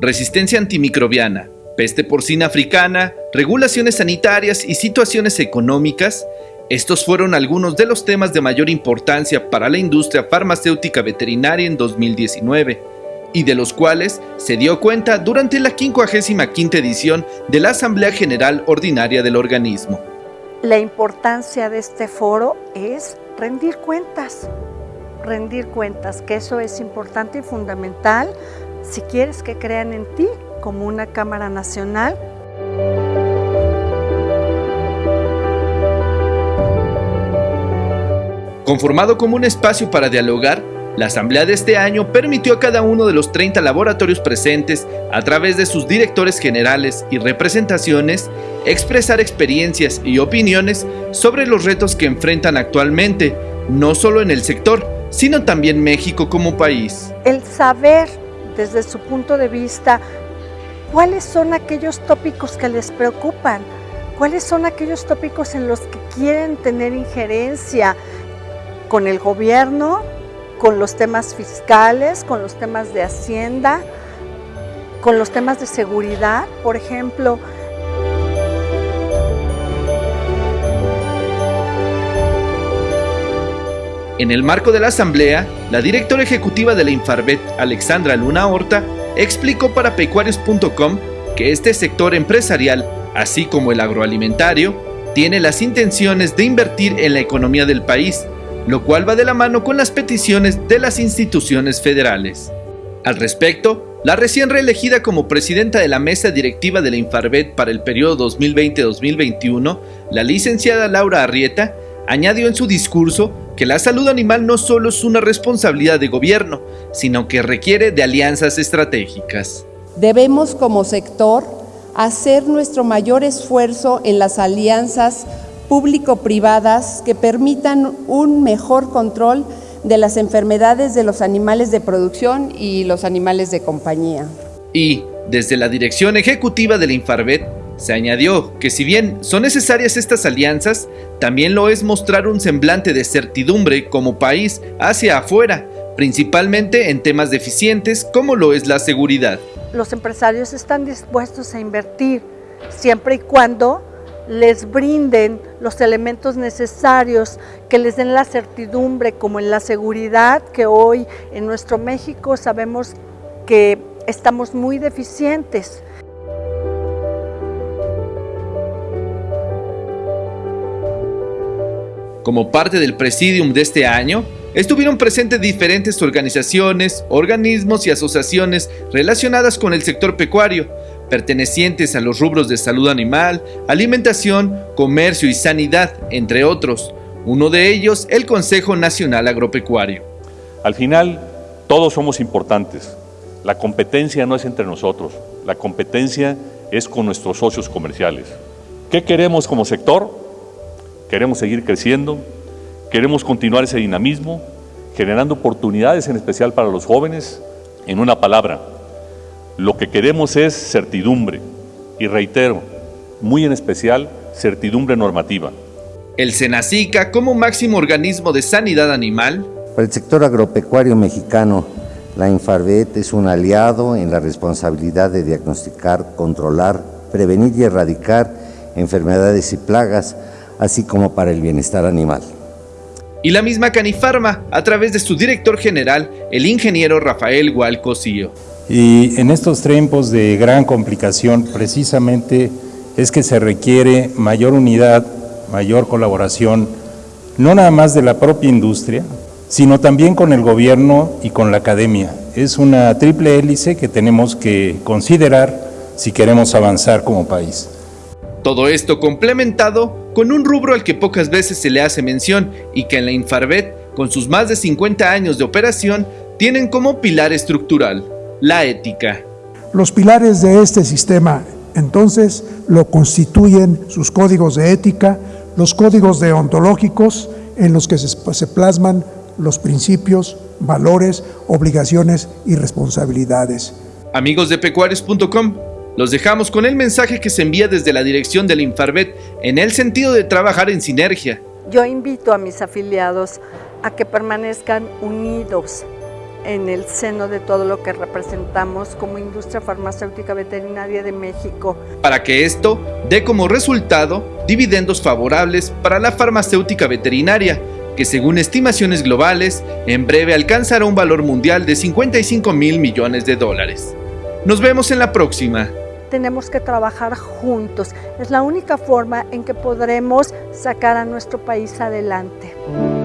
resistencia antimicrobiana, peste porcina africana, regulaciones sanitarias y situaciones económicas, estos fueron algunos de los temas de mayor importancia para la industria farmacéutica veterinaria en 2019 y de los cuales se dio cuenta durante la 55 edición de la Asamblea General Ordinaria del organismo. La importancia de este foro es rendir cuentas, rendir cuentas, que eso es importante y fundamental si quieres que crean en ti como una Cámara Nacional. Conformado como un espacio para dialogar, la asamblea de este año permitió a cada uno de los 30 laboratorios presentes, a través de sus directores generales y representaciones, expresar experiencias y opiniones sobre los retos que enfrentan actualmente, no solo en el sector, sino también México como país. El saber desde su punto de vista cuáles son aquellos tópicos que les preocupan, cuáles son aquellos tópicos en los que quieren tener injerencia con el gobierno, con los temas fiscales, con los temas de hacienda, con los temas de seguridad, por ejemplo. En el marco de la asamblea, la directora ejecutiva de la Infarvet, Alexandra Luna Horta, explicó para pecuarios.com que este sector empresarial, así como el agroalimentario, tiene las intenciones de invertir en la economía del país lo cual va de la mano con las peticiones de las instituciones federales. Al respecto, la recién reelegida como presidenta de la mesa directiva de la Infarvet para el periodo 2020-2021, la licenciada Laura Arrieta, añadió en su discurso que la salud animal no solo es una responsabilidad de gobierno, sino que requiere de alianzas estratégicas. Debemos como sector hacer nuestro mayor esfuerzo en las alianzas público-privadas que permitan un mejor control de las enfermedades de los animales de producción y los animales de compañía. Y, desde la dirección ejecutiva de la Infarvet, se añadió que si bien son necesarias estas alianzas, también lo es mostrar un semblante de certidumbre como país hacia afuera, principalmente en temas deficientes como lo es la seguridad. Los empresarios están dispuestos a invertir siempre y cuando les brinden los elementos necesarios, que les den la certidumbre como en la seguridad, que hoy en nuestro México sabemos que estamos muy deficientes. Como parte del presidium de este año, estuvieron presentes diferentes organizaciones, organismos y asociaciones relacionadas con el sector pecuario, pertenecientes a los rubros de salud animal, alimentación, comercio y sanidad, entre otros. Uno de ellos, el Consejo Nacional Agropecuario. Al final, todos somos importantes. La competencia no es entre nosotros, la competencia es con nuestros socios comerciales. ¿Qué queremos como sector? Queremos seguir creciendo, queremos continuar ese dinamismo, generando oportunidades en especial para los jóvenes. En una palabra, lo que queremos es certidumbre y reitero, muy en especial, certidumbre normativa. El SENACICA como máximo organismo de sanidad animal. Para el sector agropecuario mexicano, la Infarvet es un aliado en la responsabilidad de diagnosticar, controlar, prevenir y erradicar enfermedades y plagas, así como para el bienestar animal. Y la misma Canifarma, a través de su director general, el ingeniero Rafael Gualcosío. Y en estos tiempos de gran complicación, precisamente es que se requiere mayor unidad, mayor colaboración, no nada más de la propia industria, sino también con el gobierno y con la academia. Es una triple hélice que tenemos que considerar si queremos avanzar como país. Todo esto complementado con un rubro al que pocas veces se le hace mención y que en la Infarvet, con sus más de 50 años de operación, tienen como pilar estructural la ética. Los pilares de este sistema entonces lo constituyen sus códigos de ética, los códigos deontológicos en los que se, plasman los principios, valores, obligaciones y responsabilidades. Amigos de pecuarios.com, los dejamos con el mensaje que se envía desde la dirección del Infarvet en el sentido de trabajar en sinergia. Yo invito a mis afiliados a que permanezcan unidos, en el seno de todo lo que representamos como industria farmacéutica veterinaria de México. Para que esto dé como resultado dividendos favorables para la farmacéutica veterinaria, que según estimaciones globales, en breve alcanzará un valor mundial de 55 mil millones de dólares. Nos vemos en la próxima. Tenemos que trabajar juntos. Es la única forma en que podremos sacar a nuestro país adelante.